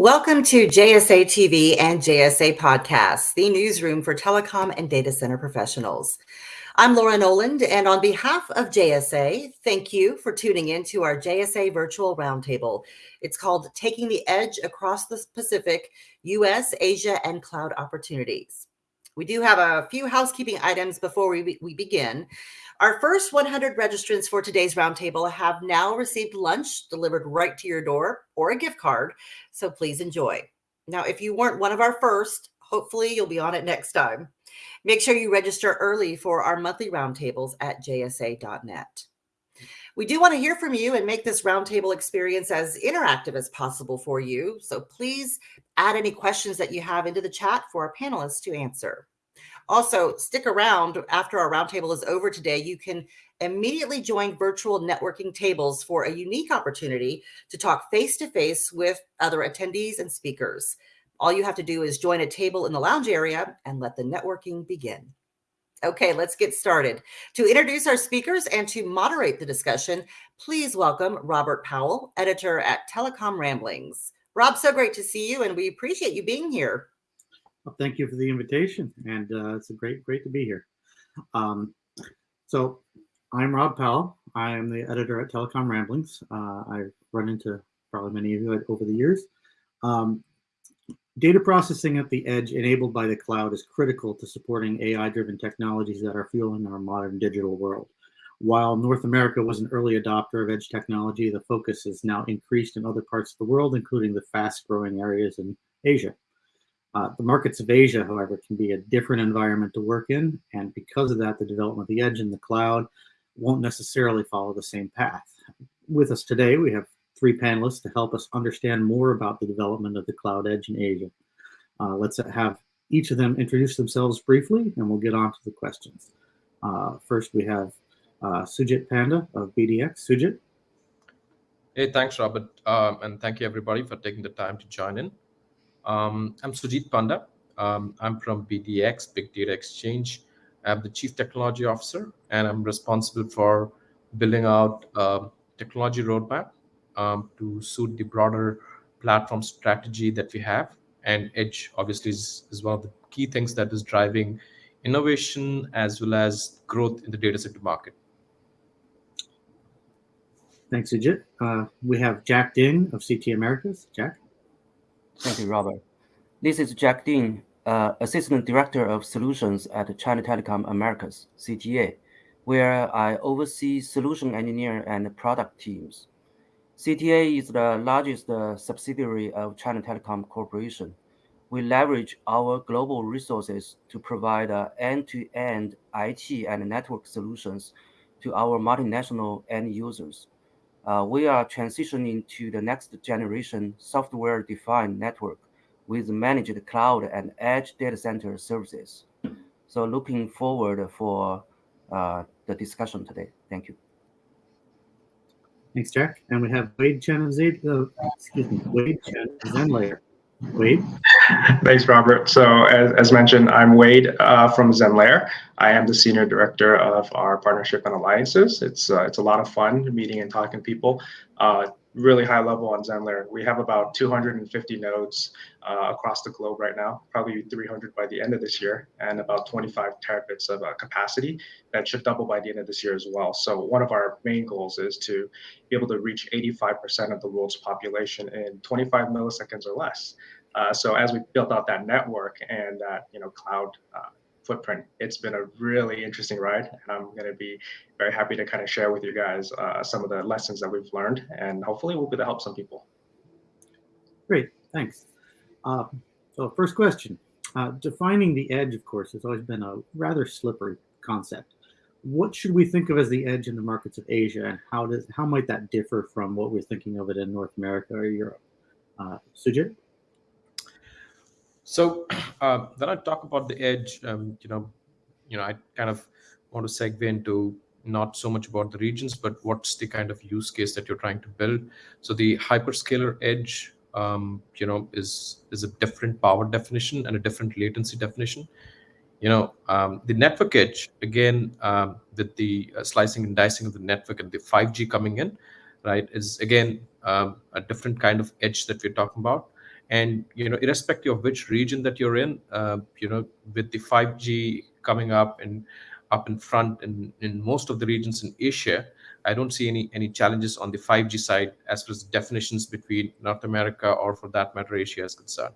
Welcome to JSA TV and JSA Podcasts, the newsroom for telecom and data center professionals. I'm Laura Noland, and on behalf of JSA, thank you for tuning in to our JSA Virtual Roundtable. It's called Taking the Edge Across the Pacific, US, Asia, and Cloud Opportunities. We do have a few housekeeping items before we, we begin. Our first 100 registrants for today's roundtable have now received lunch delivered right to your door or a gift card, so please enjoy. Now, if you weren't one of our first, hopefully you'll be on it next time. Make sure you register early for our monthly roundtables at jsa.net. We do want to hear from you and make this roundtable experience as interactive as possible for you. So please add any questions that you have into the chat for our panelists to answer. Also, stick around after our roundtable is over today. You can immediately join virtual networking tables for a unique opportunity to talk face to face with other attendees and speakers. All you have to do is join a table in the lounge area and let the networking begin. Okay, let's get started. To introduce our speakers and to moderate the discussion, please welcome Robert Powell, editor at Telecom Ramblings. Rob, so great to see you, and we appreciate you being here. Well, thank you for the invitation, and uh, it's a great, great to be here. Um, so, I'm Rob Powell. I am the editor at Telecom Ramblings. Uh, I've run into probably many of you over the years. Um, data processing at the edge enabled by the cloud is critical to supporting AI-driven technologies that are fueling our modern digital world. While North America was an early adopter of edge technology, the focus has now increased in other parts of the world, including the fast-growing areas in Asia. Uh, the markets of Asia, however, can be a different environment to work in, and because of that, the development of the edge and the cloud won't necessarily follow the same path. With us today, we have three panelists to help us understand more about the development of the cloud edge in Asia. Uh, let's have each of them introduce themselves briefly, and we'll get on to the questions. Uh, first, we have uh, Sujit Panda of BDX. Sujit. Hey, thanks, Robert, um, and thank you everybody for taking the time to join in. Um, I'm Sujit Panda. Um, I'm from BDX, Big Data Exchange. I'm the Chief Technology Officer, and I'm responsible for building out a technology roadmap um, to suit the broader platform strategy that we have. And Edge, obviously, is, is one of the key things that is driving innovation as well as growth in the data center market. Thanks, Sujit. Uh, we have Jack Ding of CT Americas. Jack. Thank you, Robert. This is Jack Ding, uh, Assistant Director of Solutions at China Telecom Americas, CTA, where I oversee solution engineer and product teams. CTA is the largest uh, subsidiary of China Telecom Corporation. We leverage our global resources to provide uh, end-to-end IT and network solutions to our multinational end users. Uh, we are transitioning to the next generation software-defined network with managed cloud and edge data center services. So looking forward for uh, the discussion today. Thank you. Thanks, Jack. And we have Wade Chen of Z, uh, excuse me, Wade Chen of Zenlayer. Wade. Thanks, Robert. So as, as mentioned, I'm Wade uh, from Zenlayer. I am the senior director of our partnership and alliances. It's uh, it's a lot of fun meeting and talking people. Uh, really high level on Zenlayer. We have about 250 nodes uh, across the globe right now, probably 300 by the end of this year, and about 25 terabits of uh, capacity that should double by the end of this year as well. So one of our main goals is to be able to reach 85% of the world's population in 25 milliseconds or less. Uh, so as we built out that network and that you know cloud uh, footprint. It's been a really interesting ride, and I'm going to be very happy to kind of share with you guys uh, some of the lessons that we've learned, and hopefully we'll be able to help some people. Great, thanks. Uh, so first question, uh, defining the edge, of course, has always been a rather slippery concept. What should we think of as the edge in the markets of Asia, and how does how might that differ from what we're thinking of it in North America or Europe? Uh, Sujit? So uh, when I talk about the edge, um, you know, you know, I kind of want to segue into not so much about the regions, but what's the kind of use case that you're trying to build. So the hyperscaler edge, um, you know, is is a different power definition and a different latency definition. You know, um, the network edge again um, with the uh, slicing and dicing of the network and the 5G coming in, right, is again um, a different kind of edge that we're talking about and you know irrespective of which region that you're in uh, you know with the 5g coming up and up in front in, in most of the regions in asia i don't see any any challenges on the 5g side as far as definitions between north america or for that matter asia is concerned.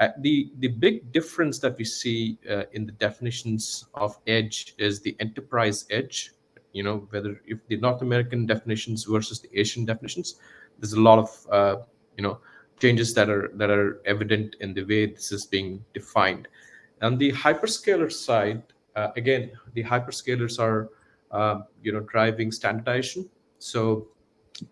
Uh, the the big difference that we see uh, in the definitions of edge is the enterprise edge. You know whether if the north american definitions versus the asian definitions there's a lot of uh, you know changes that are that are evident in the way this is being defined. On the hyperscaler side, uh, again, the hyperscalers are uh, you know driving standardization. So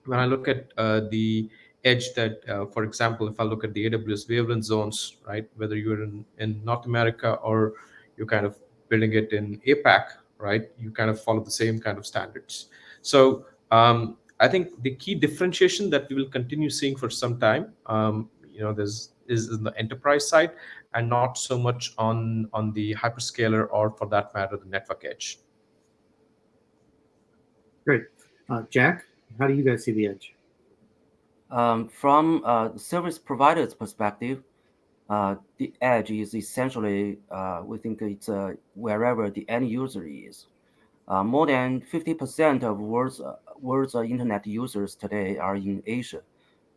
when I look at uh, the edge that, uh, for example, if I look at the AWS wavelength zones, right, whether you're in, in North America or you're kind of building it in APAC, right, you kind of follow the same kind of standards. So um, I think the key differentiation that we will continue seeing for some time, um, you know, there's is in the enterprise side and not so much on on the hyperscaler or for that matter the network edge. Great, uh, Jack. How do you guys see the edge? Um, from uh, service provider's perspective, uh, the edge is essentially uh, we think it's uh, wherever the end user is. Uh, more than 50% of world's, world's uh, internet users today are in Asia.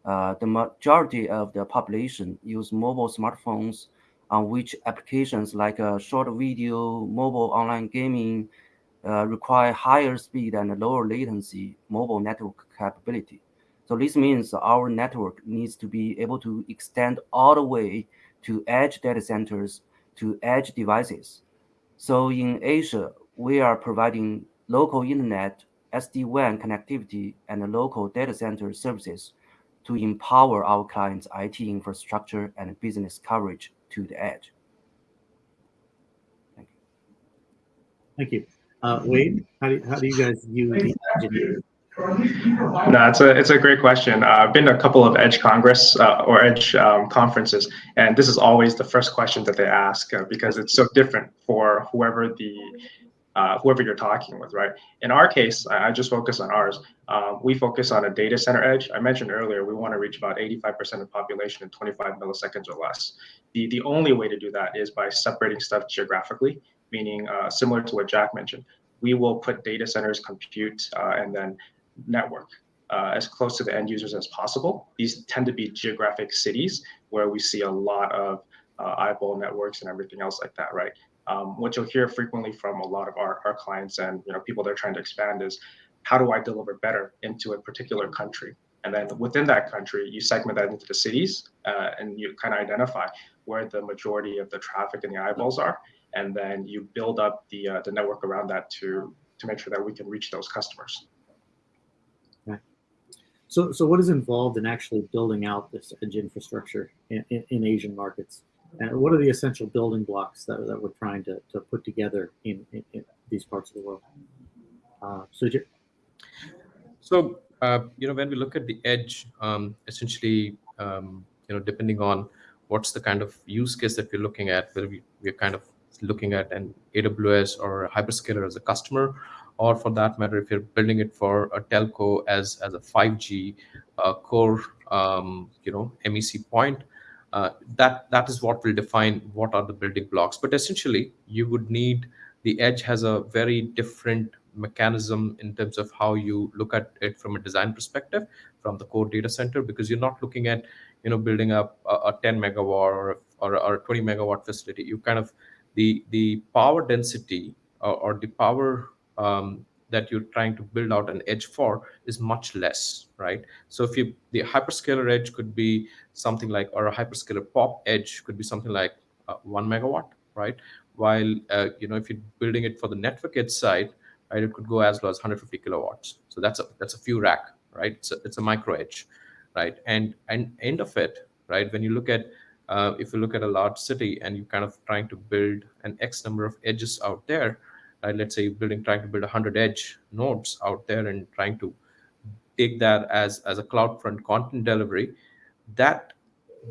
Uh, the majority of the population use mobile smartphones on which applications like uh, short video, mobile online gaming uh, require higher speed and lower latency mobile network capability. So this means our network needs to be able to extend all the way to edge data centers to edge devices. So in Asia, we are providing local internet, SD-WAN connectivity, and local data center services to empower our clients' IT infrastructure and business coverage to the edge. Thank you. Thank you. Uh, Wade, how do, how do you guys view the edge no, it's a it's a great question. Uh, I've been to a couple of Edge Congress uh, or Edge um, conferences, and this is always the first question that they ask uh, because it's so different for whoever the uh, whoever you're talking with, right? In our case, I, just focus on ours. Um, we focus on a data center edge. I mentioned earlier, we want to reach about 85% of population in 25 milliseconds or less. The, the only way to do that is by separating stuff geographically, meaning uh, similar to what Jack mentioned. We will put data centers, compute, uh, and then network uh, as close to the end users as possible. These tend to be geographic cities where we see a lot of uh, eyeball networks and everything else like that, right? Um, what you'll hear frequently from a lot of our, our clients and you know people they're trying to expand is how do I deliver better into a particular country? And then within that country, you segment that into the cities uh, and you kind of identify where the majority of the traffic and the eyeballs are. And then you build up the, uh, the network around that to, to make sure that we can reach those customers. Okay. So, so what is involved in actually building out this edge infrastructure in, in, in Asian markets? And what are the essential building blocks that, that we're trying to, to put together in, in, in these parts of the world? Uh, Sujit? So, uh, you know, when we look at the edge, um, essentially, um, you know, depending on what's the kind of use case that we're looking at, whether we, we're kind of looking at an AWS or a hyperscaler as a customer, or for that matter, if you're building it for a telco as, as a 5G uh, core, um, you know, MEC point, uh, that that is what will define what are the building blocks. But essentially, you would need the edge has a very different mechanism in terms of how you look at it from a design perspective from the core data center because you're not looking at you know building up a, a 10 megawatt or, or, or, a 20 megawatt facility you kind of the the power density or, or the power um, that you're trying to build out an edge for is much less, right? So if you the hyperscaler edge could be something like, or a hyperscaler pop edge could be something like uh, one megawatt, right? While uh, you know if you're building it for the network edge side, right, it could go as low as 150 kilowatts. So that's a that's a few rack, right? It's a, it's a micro edge, right? And and end of it, right? When you look at uh, if you look at a large city and you're kind of trying to build an X number of edges out there? Let's say building trying to build 100 edge nodes out there and trying to take that as as a CloudFront content delivery. That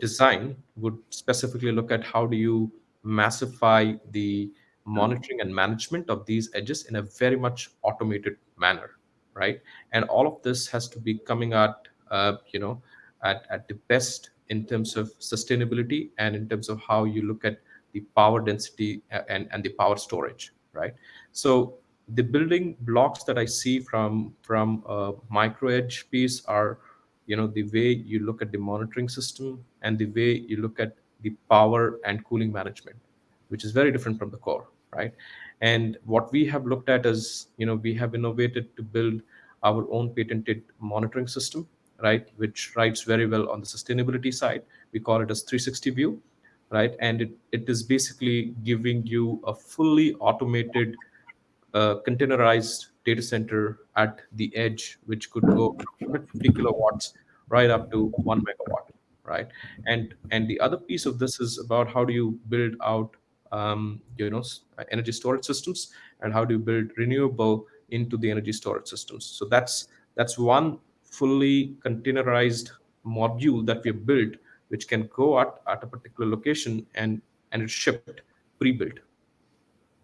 design would specifically look at how do you massify the monitoring and management of these edges in a very much automated manner, right? And all of this has to be coming at uh, you know at, at the best in terms of sustainability and in terms of how you look at the power density and, and the power storage, right? So the building blocks that I see from from a micro edge piece are, you know, the way you look at the monitoring system and the way you look at the power and cooling management, which is very different from the core, right? And what we have looked at is, you know, we have innovated to build our own patented monitoring system, right, which writes very well on the sustainability side. We call it as 360 view, right? And it, it is basically giving you a fully automated uh, containerized data center at the edge, which could go 50 kilowatts right up to one megawatt, right? And and the other piece of this is about how do you build out, um, you know, energy storage systems, and how do you build renewable into the energy storage systems. So that's that's one fully containerized module that we have built, which can go at, at a particular location and and it's shipped pre-built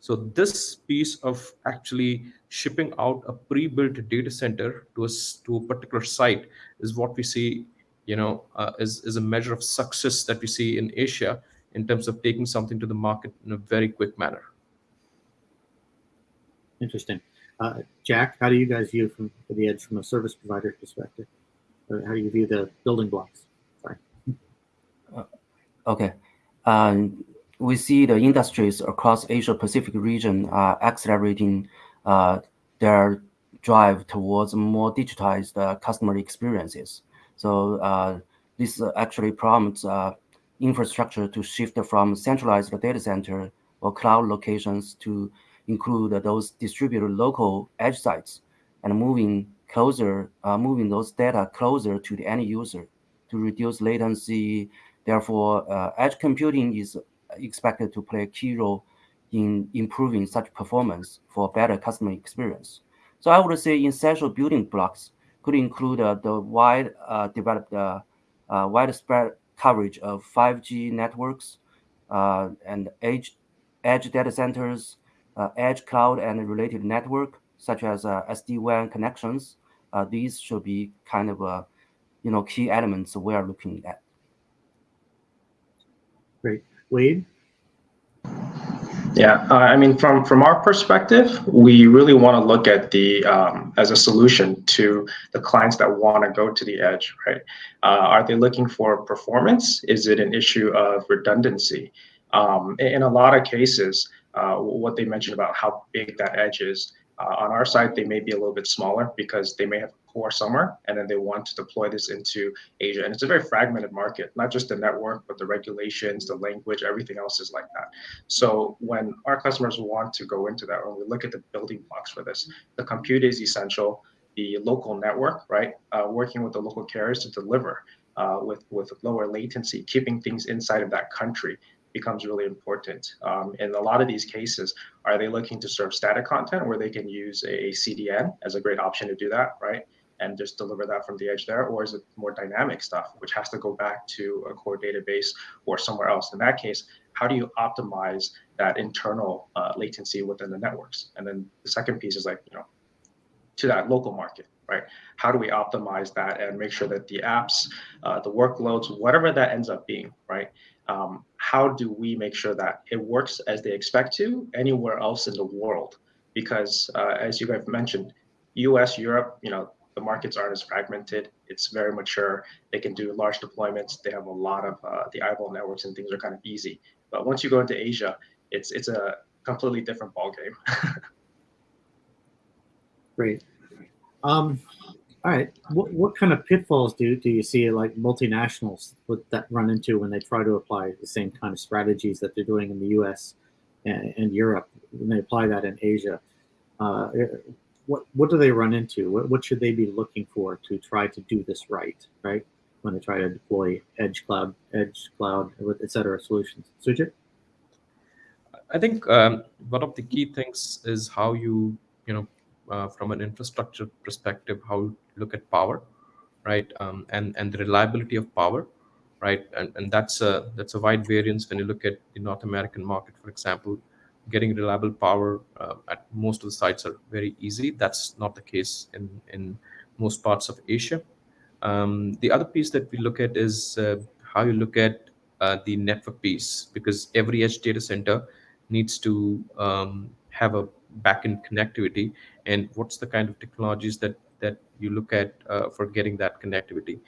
so this piece of actually shipping out a pre-built data center to a, to a particular site is what we see, you know, uh, is, is a measure of success that we see in Asia in terms of taking something to the market in a very quick manner. Interesting. Uh, Jack, how do you guys view from the edge from a service provider perspective? Or how do you view the building blocks? Sorry. Uh, okay. Um, we see the industries across Asia Pacific region are accelerating uh, their drive towards more digitized uh, customer experiences. So uh, this actually prompts infrastructure to shift from centralized data center or cloud locations to include those distributed local edge sites and moving closer, uh, moving those data closer to the end user to reduce latency. Therefore, uh, edge computing is expected to play a key role in improving such performance for better customer experience. So I would say essential building blocks could include uh, the wide uh, developed uh, widespread coverage of 5G networks and edge, edge data centers, edge cloud and related network, such as SD-WAN connections. these should be kind of, you know, key elements we are looking at. Great. Wade? Yeah, uh, I mean, from from our perspective, we really want to look at the um, as a solution to the clients that want to go to the edge, right? Uh, are they looking for performance? Is it an issue of redundancy? Um, in a lot of cases, uh, what they mentioned about how big that edge is, uh, on our side, they may be a little bit smaller because they may have core somewhere and then they want to deploy this into Asia. And it's a very fragmented market, not just the network, but the regulations, the language, everything else is like that. So when our customers want to go into that, when we look at the building blocks for this, the compute is essential, the local network, right? Uh, working with the local carriers to deliver uh, with, with lower latency, keeping things inside of that country becomes really important. Um, in a lot of these cases, are they looking to serve static content where they can use a CDN as a great option to do that, right? And just deliver that from the edge there, or is it more dynamic stuff, which has to go back to a core database or somewhere else? In that case, how do you optimize that internal uh, latency within the networks? And then the second piece is like, you know, to that local market, right? How do we optimize that and make sure that the apps, uh, the workloads, whatever that ends up being, right? um, how do we make sure that it works as they expect to anywhere else in the world? Because uh, as you guys mentioned, US, Europe, you know, the markets aren't as fragmented. It's very mature. They can do large deployments. They have a lot of uh, the eyeball networks and things are kind of easy. But once you go into Asia, it's it's a completely different ballgame. Great. Um, all right. What, what kind of pitfalls do, do you see like multinationals that run into when they try to apply the same kind of strategies that they're doing in the U.S. and, and Europe when they apply that in Asia? Uh, what what do they run into? What, what should they be looking for to try to do this right? Right when they try to deploy edge cloud, edge cloud, et cetera solutions. Sujit. I think um, one of the key things is how you you know uh, from an infrastructure perspective, how you look at power, right? Um, and and the reliability of power, right? And and that's a that's a wide variance when you look at the North American market, for example. Getting reliable power uh, at most of the sites are very easy. That's not the case in in most parts of Asia. Um, the other piece that we look at is uh, how you look at uh, the network piece because every edge data center needs to um, have a backend connectivity and what's the kind of technologies that that you look at uh, for getting that connectivity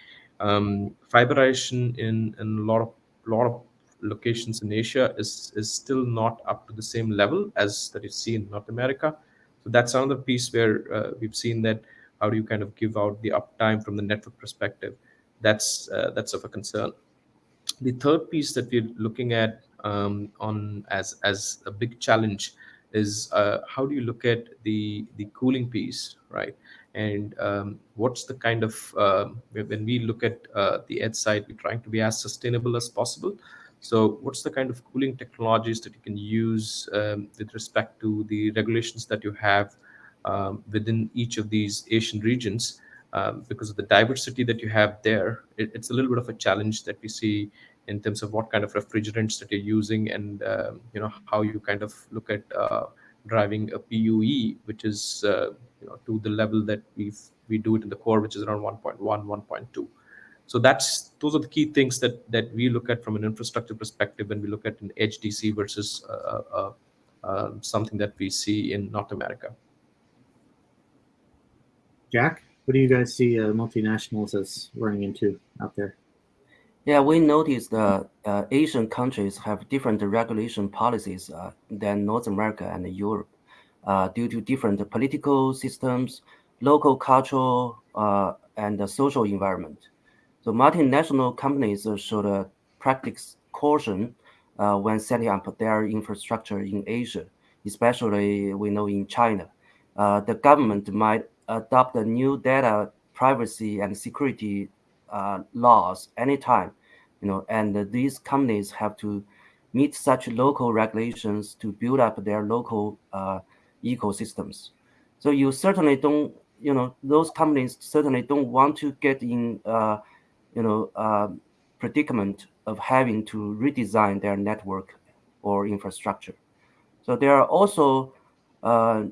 um, fiberization in, in a lot of lot of locations in asia is is still not up to the same level as that you see in north america so that's another piece where uh, we've seen that how do you kind of give out the uptime from the network perspective that's uh, that's of a concern the third piece that we're looking at um, on as as a big challenge is uh, how do you look at the the cooling piece, right? And um, what's the kind of uh, when we look at uh, the edge side, we're trying to be as sustainable as possible. So, what's the kind of cooling technologies that you can use um, with respect to the regulations that you have um, within each of these Asian regions? Um, because of the diversity that you have there, it, it's a little bit of a challenge that we see in terms of what kind of refrigerants that you're using and um, you know how you kind of look at uh, driving a PUE, which is uh, you know to the level that we we do it in the core, which is around 1.1, 1.2. So that's those are the key things that that we look at from an infrastructure perspective when we look at an HDC versus uh, uh, uh something that we see in North America. Jack, what do you guys see uh, multinationals as running into out there? Yeah, we noticed that uh, Asian countries have different regulation policies uh, than North America and Europe uh, due to different political systems, local cultural, uh, and social environment. So multinational companies should uh, practice caution uh, when setting up their infrastructure in Asia, especially we know in China. the government might adopt a new data privacy and security uh, laws anytime, you know, and these companies have to meet such local regulations to build up their local uh, ecosystems. So you certainly don't, you know, those companies certainly don't want to get in, uh, you know, uh, predicament of having to redesign their network or infrastructure. So there are also uh,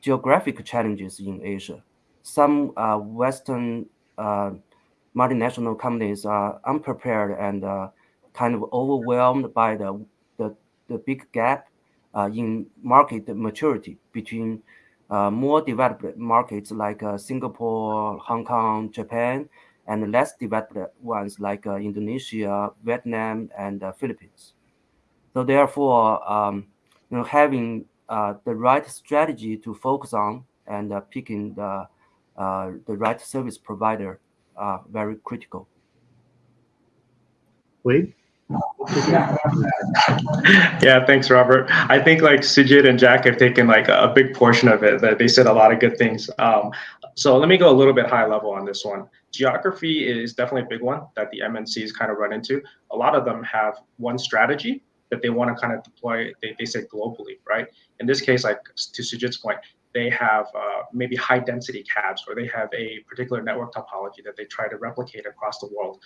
geographic challenges in Asia. Some uh, Western uh, multinational companies are unprepared and uh, kind of overwhelmed by the, the, the big gap uh, in market maturity between more developed markets like Singapore, Hong Kong, Japan, and less developed ones like uh, Indonesia, Vietnam, and the Philippines. So therefore, um, you know, having the right strategy to focus on and picking the the right service provider are very critical. Wade? yeah, thanks, Robert. I think like Sujit and Jack have taken like a big portion of it. That they said a lot of good things. Um, so let me go a little bit high level on this one. Geography is definitely a big one that the MNCs kind of run into. A lot of them have one strategy that they want to kind of deploy. They, they say globally, right? In this case, like to Sujit's point, they have uh, maybe high density cabs or they have a particular network topology that they try to replicate across the world.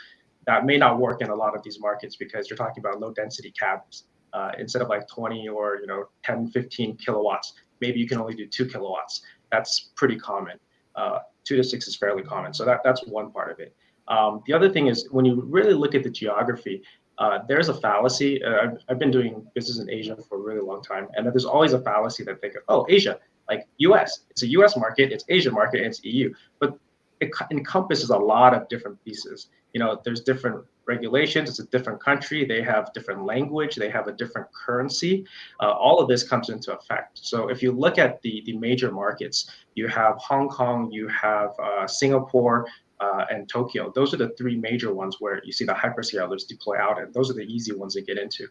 That may not work in a lot of these markets because you're talking about low density cabs. Uh, instead of like 20 or you know 10, 15 kilowatts, maybe you can only do two kilowatts. That's pretty common. Uh, two to six is fairly common. So that, that's one part of it. Um, the other thing is when you really look at the geography, uh, there's a fallacy. Uh, I've, I've, been doing business in Asia for a really long time, and there's always a fallacy that they go, oh, Asia, like US. It's a US market, it's Asia market, it's EU. But it encompasses a lot of different pieces. You know, there's different regulations. It's a different country. They have different language. They have a different currency. Uh, all of this comes into effect. So if you look at the the major markets, you have Hong Kong, you have uh, Singapore, uh, and Tokyo. Those are the three major ones where you see the hyperscalers deploy out, and those are the easy ones to get into.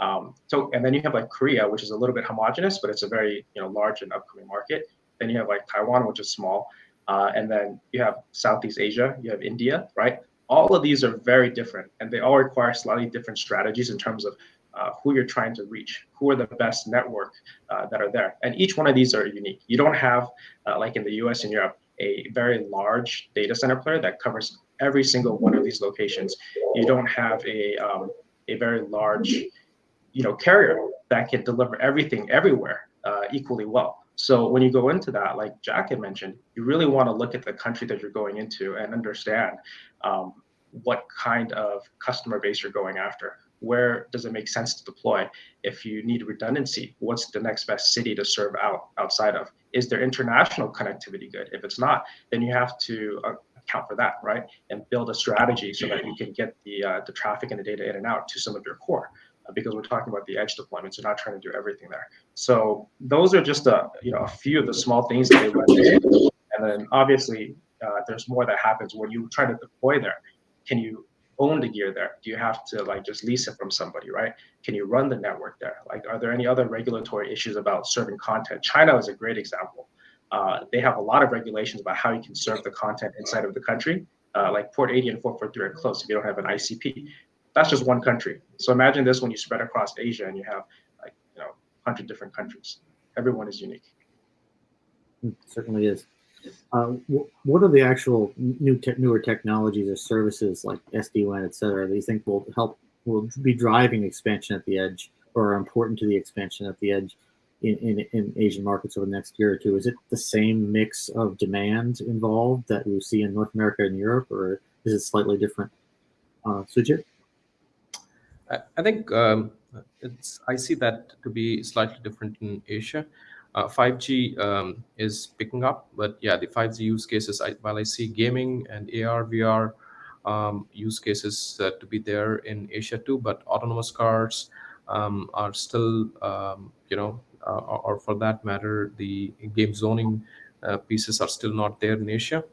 Um, so, and then you have like Korea, which is a little bit homogenous, but it's a very you know large and upcoming market. Then you have like Taiwan, which is small, uh, and then you have Southeast Asia, you have India, right? All of these are very different, and they all require slightly different strategies in terms of uh, who you're trying to reach, who are the best network uh, that are there, and each one of these are unique. You don't have uh, like in the U.S. and Europe a very large data center player that covers every single one of these locations. You don't have a um, a very large you know carrier that can deliver everything everywhere uh, equally well. So when you go into that, like Jack had mentioned, you really want to look at the country that you're going into and understand um, what kind of customer base you're going after. Where does it make sense to deploy? If you need redundancy, what's the next best city to serve out outside of? Is there international connectivity good? If it's not, then you have to uh, account for that, right? And build a strategy so that you can get the uh, the traffic and the data in and out to some of your core. Uh, because we're talking about the edge deployments, you're not trying to do everything there. So those are just a you know a few of the small things that they went into. And then obviously uh, there's more that happens when you try to deploy there. Can you own the gear there? Do you have to like just lease it from somebody, right? Can you run the network there? Like, are there any other regulatory issues about serving content? China is a great example. Uh, they have a lot of regulations about how you can serve the content inside of the country. Uh, like port 80 and 443 are close if you don't have an ICP. That's just one country. So imagine this when you spread across Asia and you have like you know 100 different countries. Everyone is unique. It certainly is. Uh, what are the actual new te newer technologies or services like SD-WAN, et cetera, that you think will help, will be driving expansion at the edge or are important to the expansion at the edge in, in, in Asian markets over the next year or two? Is it the same mix of demand involved that we see in North America and Europe, or is it slightly different? Uh, Sujit? I, think um, it's, I see that to be slightly different in Asia. Uh, 5G um, is picking up, but yeah, the 5G use cases, I, while I see gaming and AR, VR um, use cases uh, to be there in Asia too, but autonomous cars um, are still, um, you know, uh, or, or, for that matter, the game zoning uh, pieces are still not there in Asia.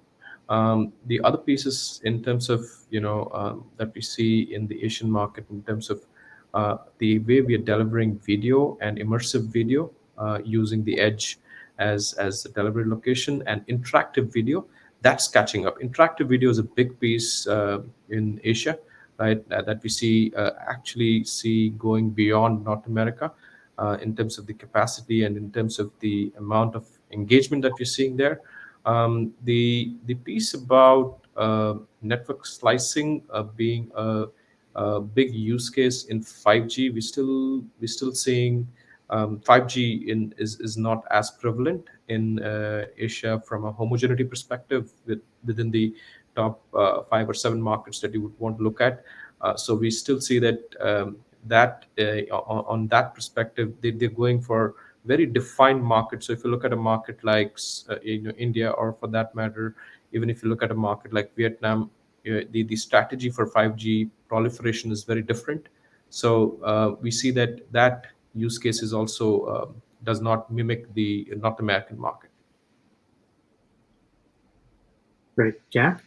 Um, the other pieces in terms of, you know, um, that we see in the Asian market in terms of uh, the way we are delivering video and immersive video uh, using the edge as as the delivery location and interactive video that's catching up. Interactive video is a big piece uh, in asia right? Uh, that we see uh, actually see going beyond north america uh, in terms of the capacity and in terms of the amount of engagement that we're seeing there um, the the piece about uh, network slicing being a, a, big use case in 5g we still we're still seeing um, 5G in, is, is not as prevalent in uh, Asia from a homogeneity perspective with, within the top uh, five or seven markets that you would want to look at. Uh, so we still see that um, that uh, on, on, that perspective, they, they're going for very defined market. So if you look at a market like uh, you know, India, or for that matter, even if you look at a market like Vietnam, uh, the, the strategy for 5G proliferation is very different. So we see that that use case is also uh, does not mimic the North American market. Great. Jack?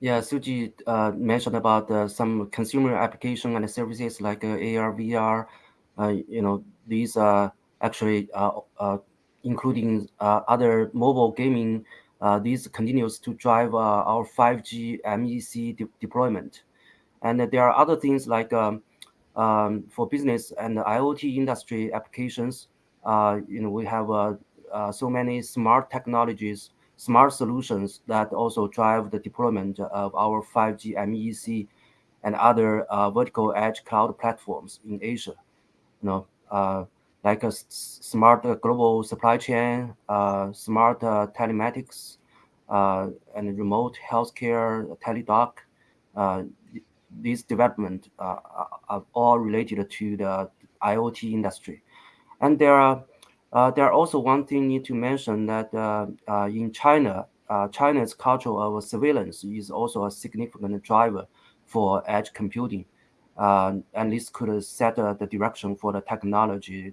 Yeah, Suji uh, mentioned about uh, some consumer application and services like uh, AR, VR. Uh, you know, these are actually uh, including other mobile gaming. these continues to drive our 5G MEC de deployment. And there are other things like um, um, for business and IoT industry applications, uh, you know, we have uh, uh, so many smart technologies, smart solutions that also drive the deployment of our 5G MEC and other uh, vertical edge cloud platforms in Asia. You know, uh, like a smart global supply chain, uh, smart telematics, and remote healthcare, teledoc these development uh, are all related to the IoT industry. And there are uh, there are also one thing need to mention that uh, uh, in China, uh, China's culture of surveillance is also a significant driver for edge computing. Uh, and this could set the direction for the technology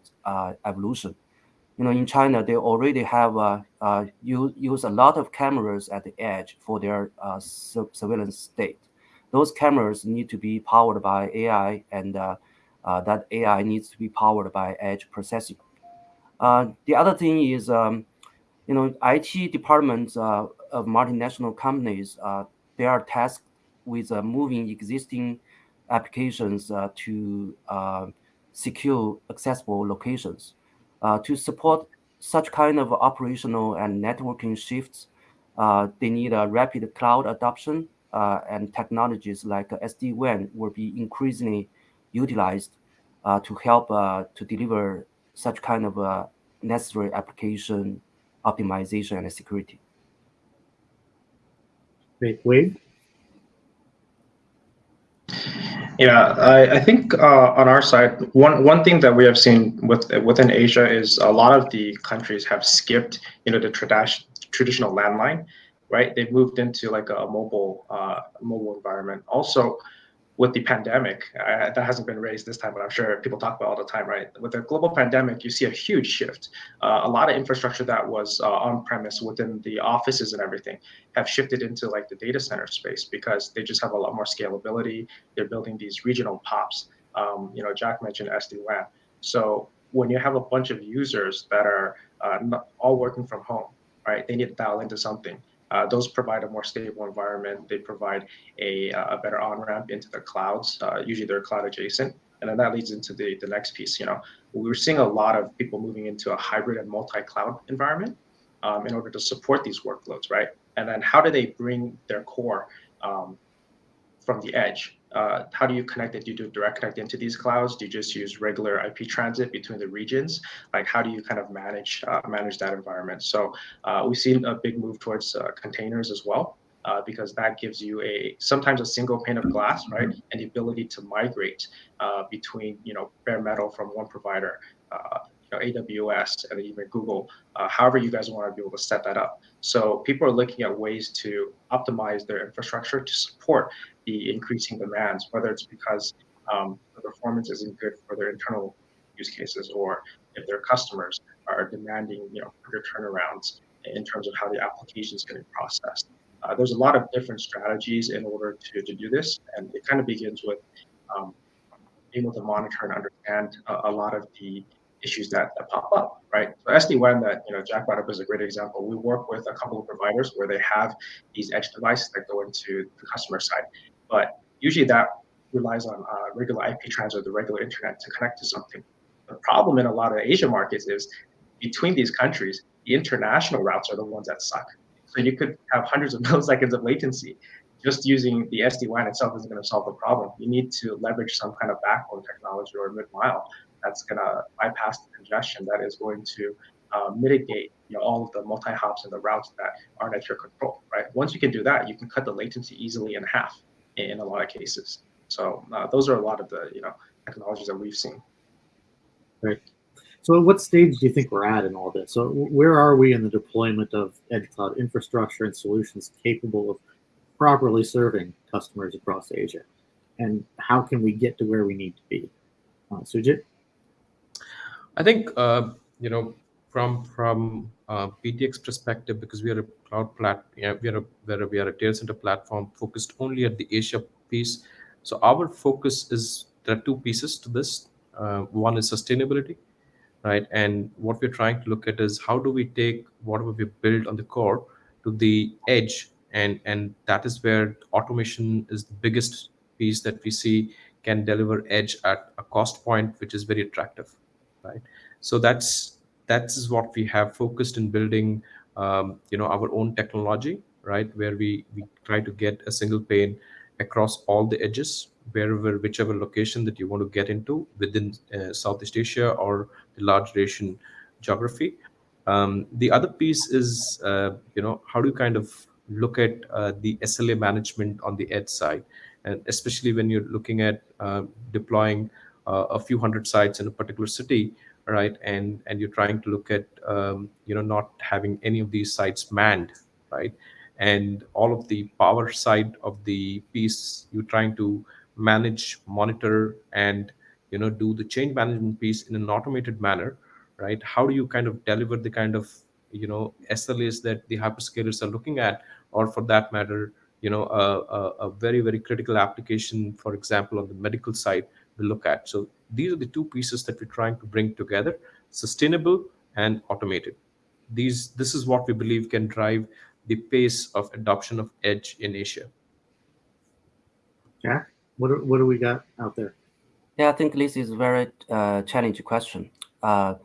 evolution. You know, in China, they already have use, use a lot of cameras at the edge for their surveillance state those cameras need to be powered by AI, and uh, uh, that AI needs to be powered by edge processing. Uh, the other thing is, um, you know, IT departments uh, of multinational companies, uh, they are tasked with uh, moving existing applications to secure accessible locations. to support such kind of operational and networking shifts, they need a rapid cloud adoption uh, and technologies like SD-WAN will be increasingly utilized uh, to help uh, to deliver such kind of necessary application optimization and security. Great. Wade? Yeah, I, I think uh, on our side, one one thing that we have seen with within Asia is a lot of the countries have skipped, you know, the tradition traditional landline, right? They've moved into like a mobile uh, mobile environment. Also, with the pandemic, uh, that hasn't been raised this time, but I'm sure people talk about all the time, right? With the global pandemic, you see a huge shift. Uh, a lot of infrastructure that was uh, on premise within the offices and everything have shifted into like the data center space because they just have a lot more scalability. They're building these regional pops. Um, you know, Jack mentioned SD-WAN. So when you have a bunch of users that are uh, all working from home, right? They need to dial into something uh, those provide a more stable environment. They provide a, uh, a better on-ramp into the clouds. Uh, usually they're cloud adjacent. And then that leads into the, the next piece. You know, we're seeing a lot of people moving into a hybrid and multi-cloud environment um, in order to support these workloads, right? And then how do they bring their core um, from the edge uh, how do you connect it? Do you do direct connect into these clouds? Do you just use regular IP transit between the regions? Like how do you kind of manage uh, manage that environment? So uh, we've seen a big move towards uh, containers as well. Uh, because that gives you a sometimes a single pane of glass, right, and the ability to migrate uh, between you know bare metal from one provider, know, AWS, and even Google. however, you guys want to be able to set that up. So people are looking at ways to optimize their infrastructure to support the increasing demands, whether it's because um, the performance isn't good for their internal use cases or if their customers are demanding you know quicker turnarounds in terms of how the application is getting processed. Uh, there's a lot of different strategies in order to, to do this, and it kind of begins with um, being able to monitor and understand a, a lot of the issues that, that pop up, right? So SD-WAN that you know Jack brought up is a great example. We work with a couple of providers where they have these edge devices that go into the customer side, but usually that relies on uh, regular IP transit, or the regular internet to connect to something. The problem in a lot of Asia markets is between these countries, the international routes are the ones that suck. So you could have hundreds of milliseconds of latency. Just using the SD-WAN itself isn't going to solve the problem. You need to leverage some kind of backbone technology or mid-mile that's going to bypass the congestion that is going to uh, mitigate you know, all of the multi-hops and the routes that aren't at your control, right? Once you can do that, you can cut the latency easily in half in a lot of cases. So uh, those are a lot of the you know technologies that we've seen. Right. So at what stage do you think we're at in all this? So where are we in the deployment of edge cloud infrastructure and solutions capable of properly serving customers across Asia? And how can we get to where we need to be? Uh, Sujit? I think, uh, you know, from from uh, BDX perspective, because we are a cloud plat, yeah, we are a where we are a data center platform focused only at the Asia piece. So our focus is there are two pieces to this. Uh, one is sustainability, right? And what we're trying to look at is how do we take whatever we build on the core to the edge, and and that is where automation is the biggest piece that we see can deliver edge at a cost point which is very attractive, right? So that's that is what we have focused in building um, you know our own technology right? Where we we try to get a single pane across all the edges wherever whichever location that you want to get into within uh, southeast asia or the large asian geography. Um, the other piece is uh, you know how do you kind of look at uh, the sla management on the edge side? And especially when you're looking at uh, deploying a few hundred sites in a particular city right? And and you're trying to look at um, you know not having any of these sites manned, right? And all of the power side of the piece, you're trying to manage, monitor, and you know do the change management piece in an automated manner, right? How do you kind of deliver the kind of you know SLAs that the hyperscalers are looking at, or for that matter, you know a, a, a very very critical application, for example, on the medical side, we look at. So these are the two pieces that we're trying to bring together, sustainable and automated. These, this is what we believe can drive the pace of adoption of edge in Asia. Jack, what do, what do we got out there? Yeah, I think this is a very uh, challenging question. Uh,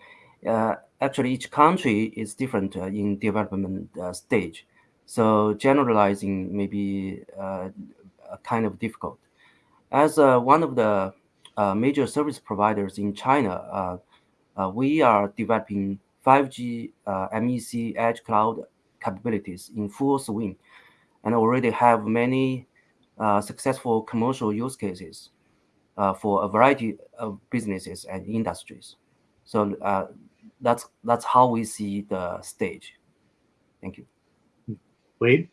uh, actually, each country is different uh, in development uh, stage. So generalizing may be uh, kind of difficult. As one of the major service providers in China, uh, uh, we are developing 5G MEC edge cloud capabilities in full swing and already have many successful commercial use cases. uh, for a variety of businesses and industries. So uh, that's that's how we see the stage. Thank you. Wade?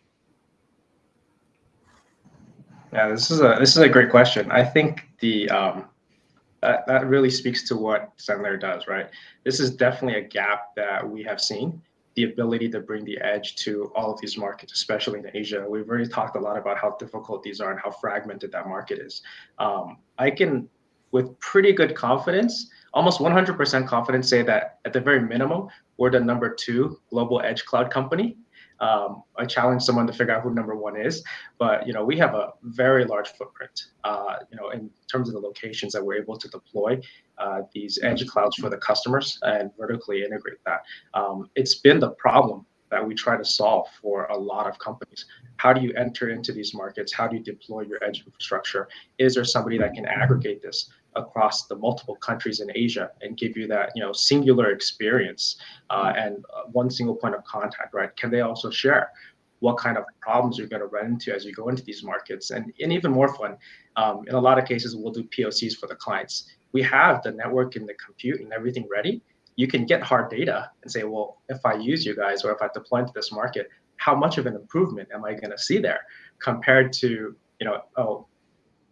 Yeah, this is a this is a great question. I think the um, that that really speaks to what Zenlayer does, right? This is definitely a gap that we have seen. The ability to bring the edge to all of these markets, especially in Asia. We've already talked a lot about how difficult these are and how fragmented that market is. Um, I can, with pretty good confidence, almost 100% confidence, say that at the very minimum, we're the number two global edge cloud company um, I challenge someone to figure out who number one is, but you know we have a very large footprint. Uh, you know in terms of the locations that we're able to deploy uh, these edge clouds for the customers and vertically integrate that. Um, it's been the problem that we try to solve for a lot of companies. How do you enter into these markets? How do you deploy your edge infrastructure? Is there somebody that can aggregate this? Across the multiple countries in Asia and give you that you know singular experience uh, and uh, one single point of contact, right? Can they also share what kind of problems you're going to run into as you go into these markets? And, and even more fun, um, in a lot of cases, we'll do POCs for the clients. We have the network and the compute and everything ready. You can get hard data and say, well, if I use you guys or if I deploy into this market, how much of an improvement am I going to see there compared to you know, oh,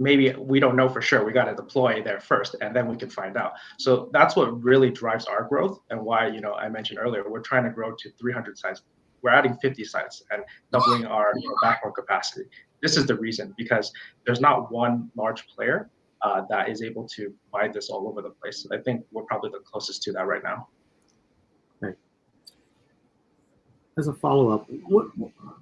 maybe we don't know for sure. We got to deploy there first, and then we can find out. So that's what really drives our growth, and why you know I mentioned earlier we're trying to grow to 300 sites. We're adding 50 sites and doubling our you know, backbone capacity. This is the reason because there's not one large player uh, that is able to provide this all over the place. I think we're probably the closest to that right now. Right. As a follow up, what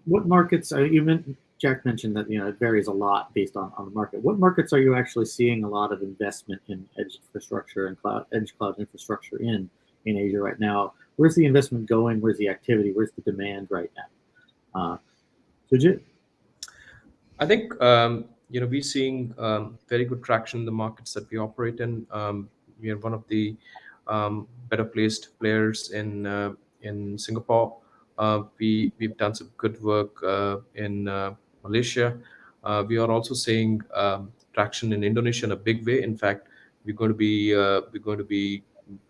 what markets are you meant? Jack mentioned that you know it varies a lot based on, on the market. What markets are you actually seeing a lot of investment in edge infrastructure and cloud edge cloud infrastructure in in Asia right now? Where's the investment going? Where's the activity? Where's the demand right now? Uh? I think um, you know we're seeing um, very good traction in the markets that we operate in. Um, we are one of the um, better placed players in uh, in Singapore. Uh, we we've done some good work uh, in uh, Malaysia. Uh, we are also seeing um, traction in Indonesia in a big way. In fact, we're going to be uh, we're going to be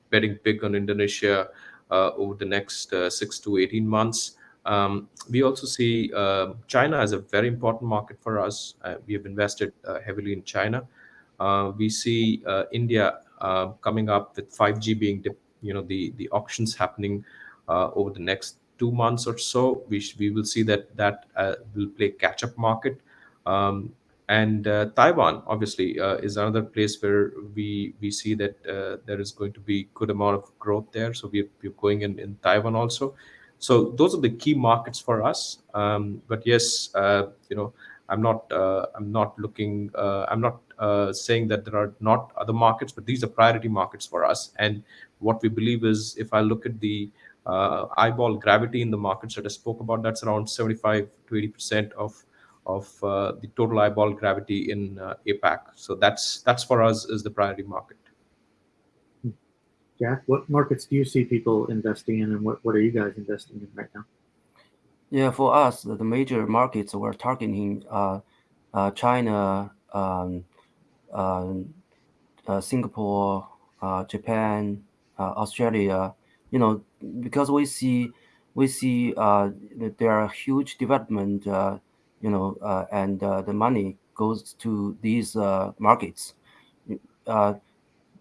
betting big on Indonesia uh, over the next six to eighteen months. Um, we also see uh, China as a very important market for us. We have invested heavily in China. we see India coming up with 5G being, you know, the the auctions happening over the next two months or so, we we will see that that uh, will play catch up market. Um, and uh, Taiwan obviously uh, is another place where we we see that uh, there is going to be good amount of growth there. So we're, we're going in in Taiwan also. So those are the key markets for us. Um, but yes, uh, you know, I'm not uh, I'm not looking I'm not saying that there are not other markets, but these are priority markets for us. And what we believe is, if I look at the uh, eyeball gravity in the markets that I spoke about, that's around 75 to 80% of of uh, the total eyeball gravity in uh, APAC. So that's that's for us is the priority market. Jack, what markets do you see people investing in, and what, what are you guys investing in right now? Yeah, for us, the major markets we're targeting uh, uh, China, um, um uh, Singapore, uh, Japan, uh, Australia, you know, because we see we see uh, that there are huge development, uh, you know, uh, and uh, the money goes to these uh, markets. Uh,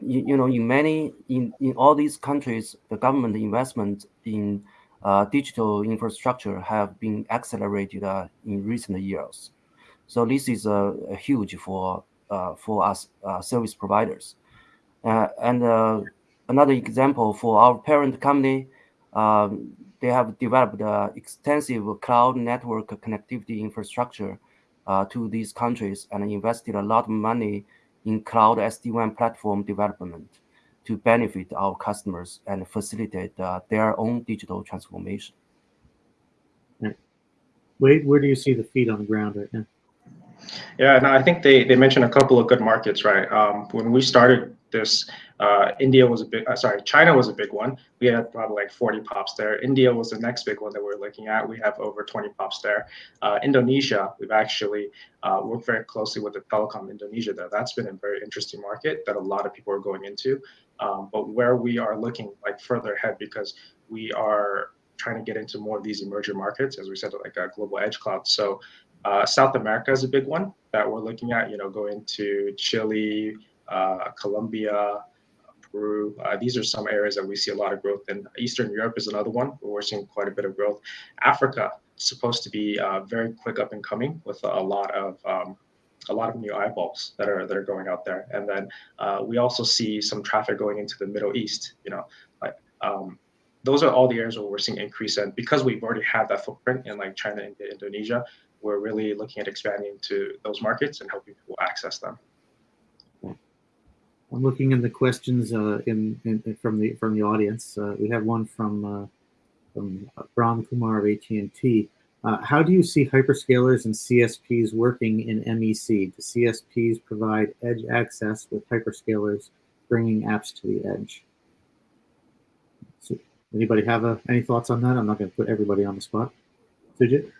you, you, know, in many in, in all these countries, the government investment in uh digital infrastructure have been accelerated in recent years. So this is a, huge for for us service providers, and another example for our parent company, um, they have developed uh, extensive cloud network connectivity infrastructure uh, to these countries and invested a lot of money in cloud SD-WAN platform development to benefit our customers and facilitate uh, their own digital transformation. Wade, where do you see the feet on the ground right now? Yeah, no, I think they, they mentioned a couple of good markets, right? Um, when we started this, uh, India was a big, uh, sorry, China was a big one. We had probably like 40 pops there. India was the next big one that we're looking at. We have over 20 pops there. Uh, Indonesia, we've actually uh, worked very closely with the Telkom Indonesia there. That's been a very interesting market that a lot of people are going into. Um, but where we are looking like further ahead because we are trying to get into more of these emerging markets, as we said, like a global edge cloud. So uh, South America is a big one that we're looking at, you know, going to Chile, uh, Colombia, Peru. Uh, these are some areas that we see a lot of growth in. Eastern Europe is another one where we're seeing quite a bit of growth. Africa is supposed to be uh, very quick up and coming with a lot of um, a lot of new eyeballs that are that are going out there. And then uh, we also see some traffic going into the Middle East. You know, like um, those are all the areas where we're seeing increase. And because we've already had that footprint in like China and Indonesia, we're really looking at expanding to those markets and helping people access them. I'm looking in the questions uh, in, in, from the from the audience. Uh, we have one from uh, from Brahm Kumar of AT&T. Uh, how do you see hyperscalers and CSPs working in MEC? Do CSPs provide edge access with hyperscalers bringing apps to the edge? So anybody have a, any thoughts on that? I'm not going to put everybody on the spot. Sujit?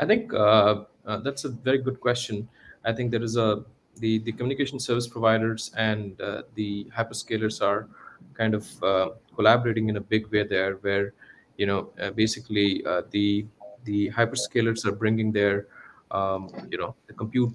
I think uh, uh, that's a very good question. I think there is a the the communication service providers and uh, the hyperscalers are kind of uh, collaborating in a big way there, where you know uh, basically uh, the the hyperscalers are bringing their um, you know the compute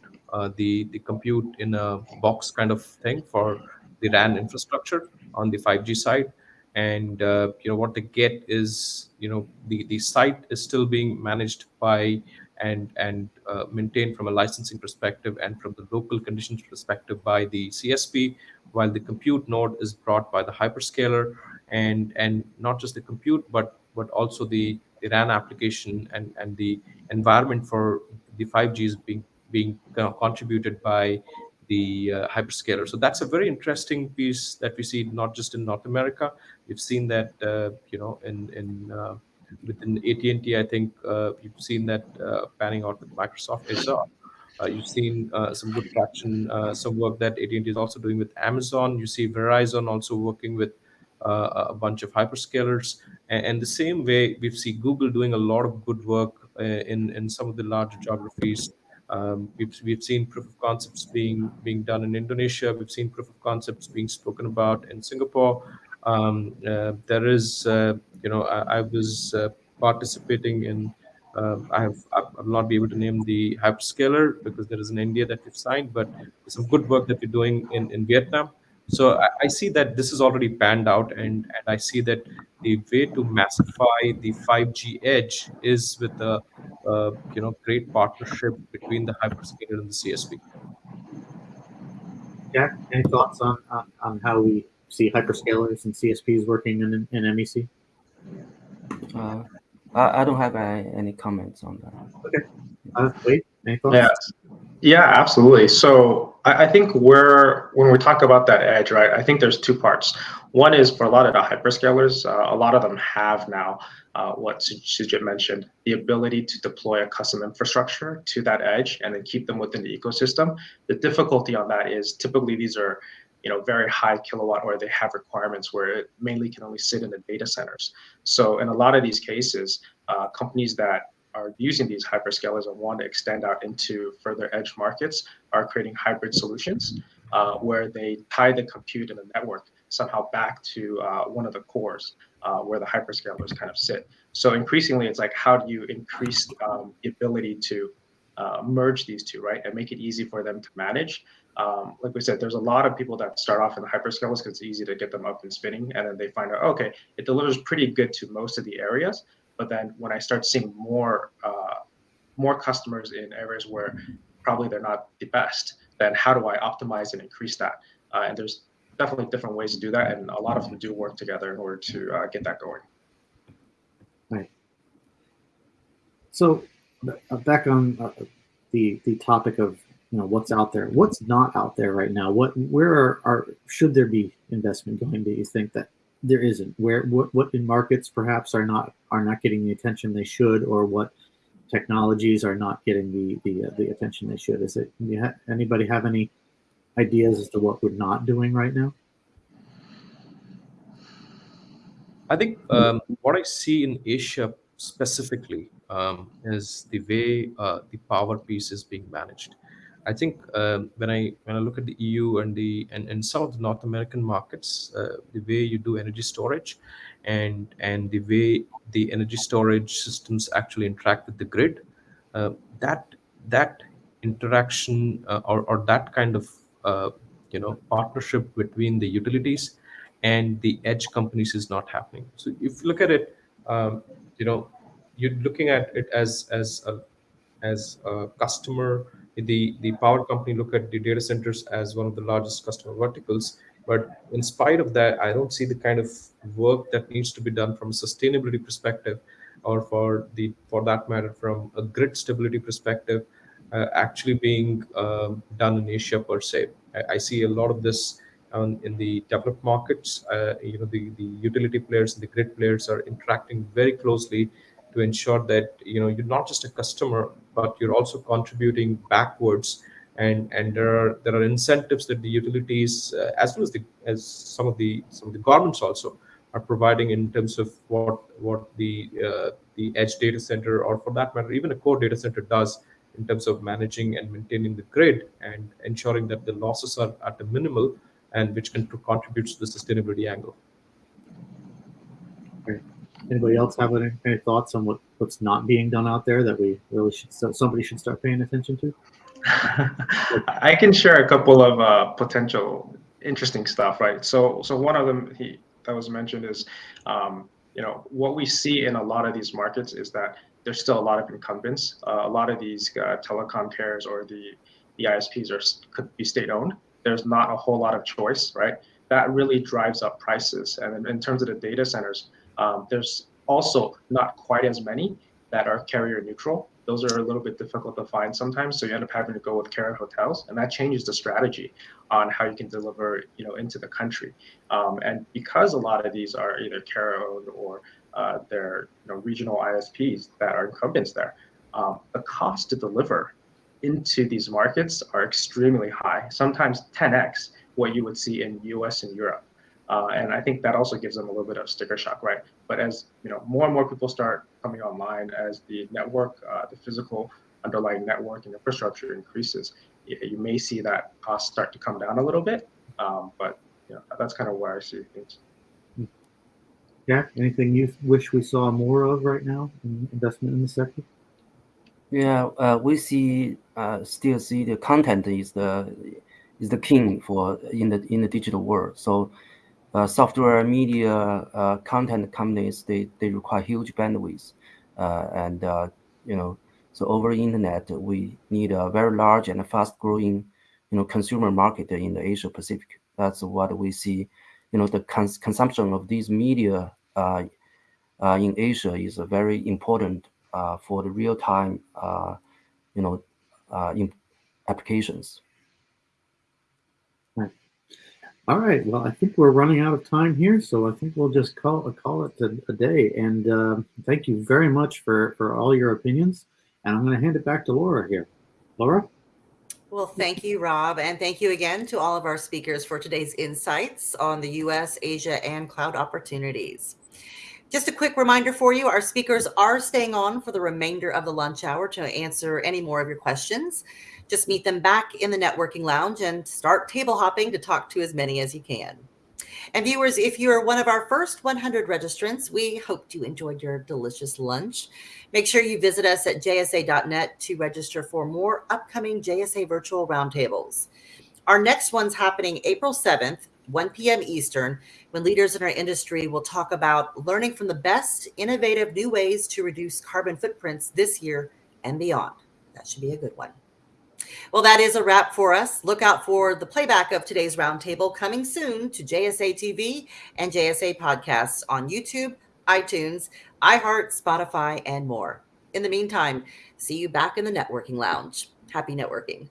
the the compute in a box kind of thing for the RAN infrastructure on the 5G side, and uh, you know what they get is you know the the site is still being managed by and and uh, maintained from a licensing perspective and from the local conditions perspective by the CSP, while the compute node is brought by the hyperscaler, and and not just the compute but but also the, the RAN application and and the environment for the 5G is being being contributed by the uh, hyperscaler. So that's a very interesting piece that we see not just in North America. We've seen that uh, you know in in uh, within AT&T. I think uh, you've seen that uh, panning out with Microsoft Azure. Uh, you've seen some good traction, some work that AT&T is also doing with Amazon. You see Verizon also working with a bunch of hyperscalers. And, the same way, we've seen Google doing a lot of good work in in some of the larger geographies. Um, we've, we've seen proof of concepts being being done in Indonesia. We've seen proof of concepts being spoken about in Singapore. Um, uh, there is, uh, you know, I, I was uh, participating in. I have I'll not be able to name the hyperscaler because there is an NDA that we've signed, but some good work that we're doing in in Vietnam. So I, I, see that this is already panned out, and, and I see that the way to massify the 5G edge is with a uh, you know great partnership between the hyperscaler and the CSP. Jack, any thoughts on, on, on how we see hyperscalers and CSPs working in, in MEC? Uh, I, I don't have any, any comments on that. Okay. Uh, Wade, any thoughts? Yeah. Yeah, absolutely. So I, I think we're when we talk about that edge, right? I think there's two parts. One is for a lot of the hyperscalers, uh, a lot of them have now uh, what Sujit mentioned, the ability to deploy a custom infrastructure to that edge and then keep them within the ecosystem. The difficulty on that is typically these are you know, very high kilowatt or they have requirements where it mainly can only sit in the data centers. So in a lot of these cases, uh, companies that are using these hyperscalers and want to extend out into further edge markets are creating hybrid solutions uh, where they tie the compute and the network somehow back to uh, one of the cores uh, where the hyperscalers kind of sit. So increasingly, it's like how do you increase um, the ability to uh, merge these two, right, and make it easy for them to manage um, like we said, there's a lot of people that start off in the hyperscalers because it's easy to get them up and spinning, and then they find out, okay, it delivers pretty good to most of the areas. But then when I start seeing more uh, more customers in areas where probably they're not the best, then how do I optimize and increase that? Uh, and there's definitely different ways to do that, and a lot of them do work together in order to uh, get that going. Right. So back on uh, the the topic of you know what's out there what's not out there right now what where are, are should there be investment going do you think that there isn't where what what in markets perhaps are not are not getting the attention they should or what technologies are not getting the the, uh, the attention they should. Is it? Ha- anybody have any ideas as to what we're not doing right now? I think um, what I see in Asia specifically um, is the way uh, the power piece is being managed. I think um, when I when I look at the EU and the and, and some of the North American markets, uh, the way you do energy storage, and and the way the energy storage systems actually interact with the grid, uh, that that interaction uh, or or that kind of uh, you know partnership between the utilities and the edge companies is not happening. So if you look at it, um, you know, you're looking at it as as a as a customer. The the power company look at the data centers as one of the largest customer verticals. But in spite of that, I don't see the kind of work that needs to be done from a sustainability perspective, or for the for that matter from a grid stability perspective, uh, actually being um, done in Asia per se. I, I see a lot of this um, in the developed markets, uh, you know, the, the utility players and the grid players are interacting very closely to ensure that you know you're not just a customer, but you're also contributing backwards. And and there are there are incentives that the utilities, uh, as well as the as some of the some of the governments also are providing in terms of what what the uh, the edge data center or for that matter even a core data center does in terms of managing and maintaining the grid and ensuring that the losses are at a minimal and which can contribute to the sustainability angle. Anybody else have any, any thoughts on what, what's not being done out there that we really should so somebody should start paying attention to? I can share a couple of uh, potential interesting stuff, right? So, so one of them he, that was mentioned is, um, you know, what we see in a lot of these markets is that there's still a lot of incumbents. Uh, a lot of these uh, telecom carriers or the the ISPs are could be state owned, there's not a whole lot of choice, right? That really drives up prices. And in terms of the data centers, um, there's also not quite as many that are carrier neutral. Those are a little bit difficult to find sometimes. So you end up having to go with carrier hotels, and that changes the strategy on how you can deliver, you know, into the country. Um, and because a lot of these are either carrier owned or uh, they're you know, regional ISPs that are incumbents there, um, the cost to deliver into these markets are extremely high, sometimes 10x what you would see in US and Europe. Uh, and I think that also gives them a little bit of sticker shock, right? But as you know, more and more people start coming online, as the network, uh, the physical underlying network and infrastructure increases, you, you, may see that cost start to come down a little bit. Um, but you know, that's kind of where I see things. Jack, anything you wish we saw more of right now in investment in the sector? Yeah, uh, we see uh, still see the content is the is the king for in the in the digital world. So, uh, software media uh, content companies they they require huge bandwidth, uh, and uh, you know so over internet we need a very large and fast growing you know consumer market in the Asia Pacific. That's what we see. You know the cons- consumption of these media in Asia is very important uh, for the real time, uh, you know, uh, applications. All right. Well, I think we're running out of time here, so I think we'll just call call it a, a day. And uh, thank you very much for for all your opinions. And I'm going to hand it back to Laura here. Laura. Well, thank you, Rob, and thank you again to all of our speakers for today's insights on the U.S., Asia, and cloud opportunities. Just a quick reminder for you our speakers are staying on for the remainder of the lunch hour to answer any more of your questions. Just meet them back in the networking lounge and start table hopping to talk to as many as you can. And viewers, if you're one of our first 100 registrants, we hope you enjoyed your delicious lunch. Make sure you visit us at jsa.net to register for more upcoming JSA virtual roundtables. Our next one's happening April 7th 1 p.m. Eastern, when leaders in our industry will talk about learning from the best innovative new ways to reduce carbon footprints this year and beyond. That should be a good one. Well, that is a wrap for us. Look out for the playback of today's roundtable coming soon to JSA TV and JSA podcasts on YouTube, iTunes, iHeart, Spotify, and more. In the meantime, see you back in the networking lounge. Happy networking.